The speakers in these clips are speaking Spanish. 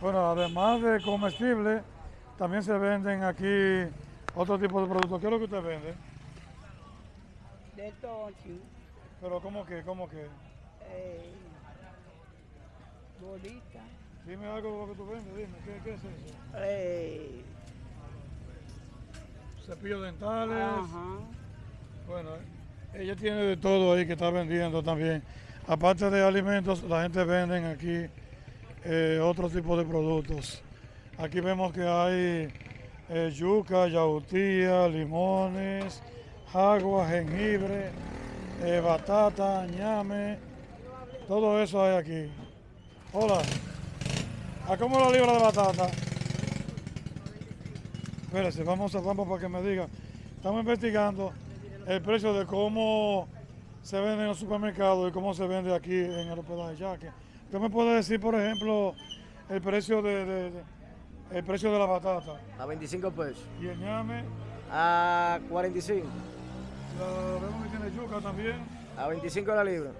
Bueno, además de comestibles, también se venden aquí otro tipo de productos. ¿Qué es lo que usted vende? De tochi, Pero ¿cómo que? ¿Cómo que? eh, bolita, Dime algo de lo que tú vendes, dime, ¿qué, qué es eso? eh, Cepillos dentales. ajá, Bueno, ella tiene de todo ahí que está vendiendo también. Aparte de alimentos, la gente vende aquí eh, otro tipo de productos. Aquí vemos que hay eh, yuca, yautía, limones, agua, jengibre, eh, batata, ñame. Todo eso hay aquí. Hola. ¿A cómo la libra de batata? Espérese, vamos a vamos para que me diga. Estamos investigando el precio de cómo se vende en los supermercados y cómo se vende aquí en el hospedaje Yaque. ¿Usted me puede decir, por ejemplo, el precio de, de- de- el precio de la batata A 25 pesos. y el ñame? A 45. La, vemos que tiene yuca también A 25 la libra.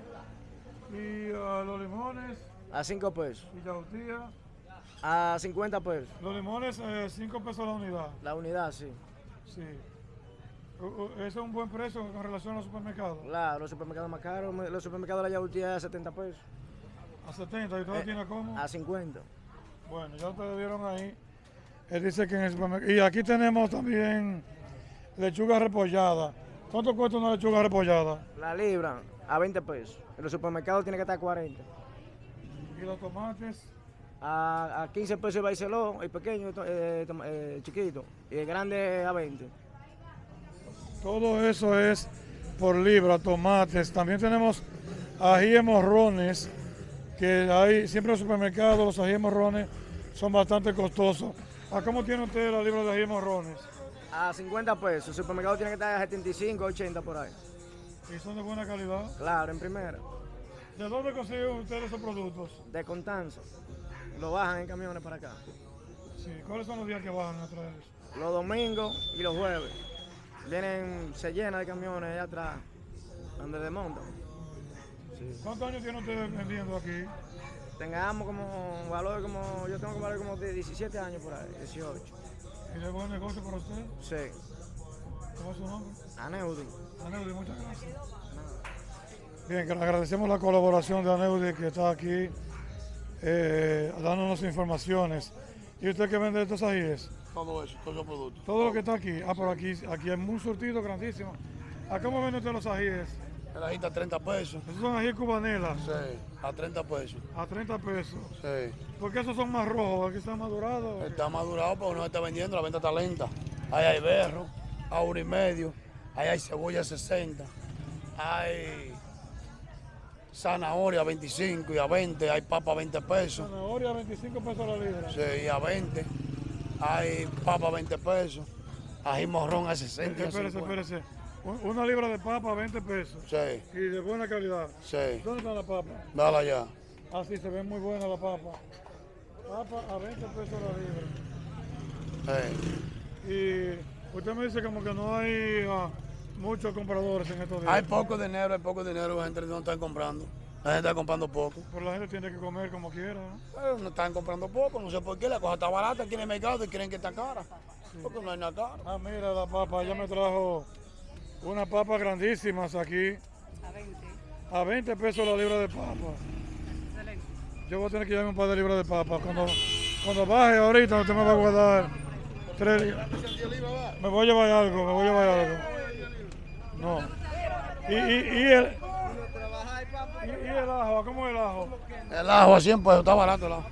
y ah, los limones A 5 pesos. y yautía. A 50 pesos. Los limones, 5 pesos la unidad. La unidad, sí. Sí. U- u- Ese es un buen precio con relación a los supermercados. Claro, los supermercados más caros. Los supermercados de la yautía a 70 pesos. A 70 y todo Eh, tiene como. A 50. Bueno, ya ustedes vieron ahí. Él dice que en el supermercado. Y aquí tenemos también lechuga repollada. ¿Cuánto cuesta una lechuga repollada? La libra a 20 pesos. En los supermercados tiene que estar a 40. Y los tomates. A, a 15 pesos el baiceló, el pequeño, eh, eh, el chiquito. Y el grande a 20. Todo eso es por libra, tomates. También tenemos ajíes morrones, que hay siempre en los supermercados, los ajíes morrones son bastante costosos. ¿A cómo tiene usted la libra de ajíes morrones? A 50 pesos. El supermercado tiene que estar a 75, 80 por ahí. ¿Y son de buena calidad? Claro, en primera. ¿De dónde consiguen ustedes esos productos? De Constanza. Lo bajan en camiones para acá. Sí. ¿Cuáles son los días que bajan a traer eso? Los domingos y los jueves. Vienen, se llena de camiones allá atrás, donde desmontan. ¿Cuántos años tiene usted vendiendo aquí? Tengamos como valor como, yo tengo que valer como de 17 años por ahí, 18. ¿Y de buen negocio para usted? Sí. ¿Cómo es su nombre? Aneudi. Aneudi, muchas gracias. Bien, que le agradecemos la colaboración de Aneudi que está aquí eh, dándonos informaciones. ¿Y usted qué vende estos ajíes? Todo eso, todos los productos. Todo lo que está aquí. Ah, pero aquí, aquí hay un surtido grandísimo. ¿A cómo vende usted los ajíes? El ajita a 30 pesos. Esos son ajíes cubanelas, Sí, a 30 pesos. a 30 pesos. Sí. ¿Por qué esos son más rojos? ¿Aquí están madurados? Está madurado, pero no está vendiendo, la venta está lenta. Ahí hay berro, a uno y medio. Ahí hay cebolla a 60. Hay zanahoria a 25 y a 20. Hay papa a 20 pesos. Zanahoria, 25 pesos la libra. Sí, y a 20. Hay papa a 20 pesos. Ají morrón a 60. y a Espérese, 50. espérese. Un- Una libra de papa, 20 pesos. Sí, Y de buena calidad. sí. ¿Dónde está la papa? Dale allá. Ah, sí, se ve muy buena la papa. Papa a 20 pesos la libra. Sí. Y usted me dice como que no hay ah, muchos compradores en estos días. Hay poco dinero, hay poco dinero, la gente no está comprando. La gente está comprando poco. Pero la gente tiene que comer como quiera. ¿no? Eh, no están comprando poco, no sé por qué, la cosa está barata aquí en el mercado y quieren que está cara. Porque no hay nada cara. Ah, mira la papa, ella me trajo unas papas grandísimas aquí. a 20. A 20 pesos la libra de papa. Excelente. Yo voy a tener que llevarme un par de libras de papa. Cuando, cuando baje ahorita, usted me va a guardar tres libras. Me voy a llevar algo, me voy a llevar algo. No. Y, y, y el, y, y el ajo, ¿cómo es el ajo? El ajo a 100 pesos, está barato el ajo.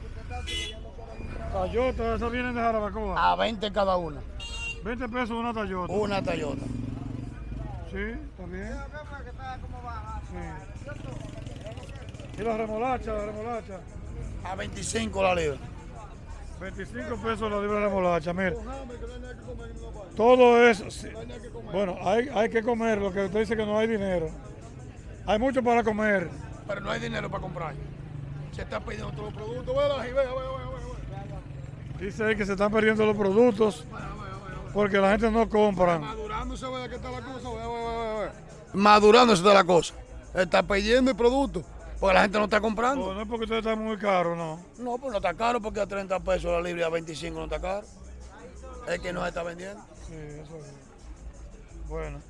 Tayota, esas vienen de Jarabacoa. A 20 cada una. 20 pesos una Tayota. Una Toyota. Sí, bien. Sí. Y la remolacha, la remolacha. A 25 la libra. 25 pesos la libra de remolacha, mire. Todo eso, sí. bueno, hay, hay que comer, lo que usted dice que no hay dinero. Hay mucho para comer. Pero no hay dinero para comprar. Se está pidiendo todos los productos. Vela, y vea, vea, vea, vea. Dice ahí que se están perdiendo los productos porque la gente no compra. Vea que está la cosa. Madurándose está la cosa. Está pidiendo el producto. Porque la gente no está comprando. no es porque usted está muy caro, no. No, pues no está caro porque a 30 pesos la libra, a 25 no está caro. Es que no se está vendiendo. Sí, eso es. Bueno.